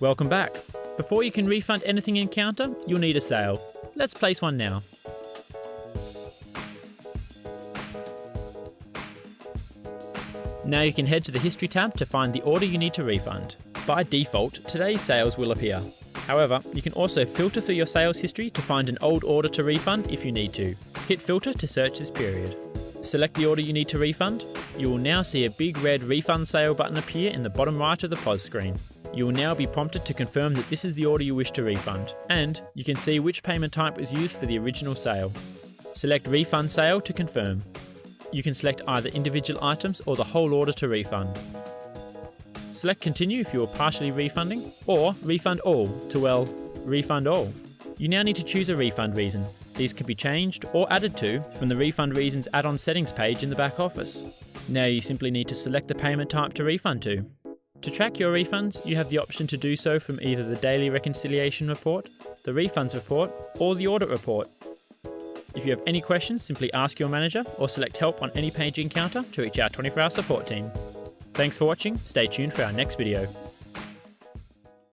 Welcome back. Before you can refund anything in Counter, you'll need a sale. Let's place one now. Now you can head to the History tab to find the order you need to refund. By default, today's sales will appear. However, you can also filter through your sales history to find an old order to refund if you need to. Hit filter to search this period. Select the order you need to refund. You will now see a big red refund sale button appear in the bottom right of the POS screen. You will now be prompted to confirm that this is the order you wish to refund, and you can see which payment type was used for the original sale. Select Refund Sale to confirm. You can select either individual items or the whole order to refund. Select Continue if you are partially refunding, or Refund All to, well, refund all. You now need to choose a refund reason. These can be changed or added to from the Refund Reasons add-on settings page in the back office. Now you simply need to select the payment type to refund to. To track your refunds, you have the option to do so from either the Daily Reconciliation Report, the Refunds Report, or the Audit Report. If you have any questions, simply ask your manager or select Help on any page in Counter to reach our 24 hour support team. Thanks for watching, stay tuned for our next video.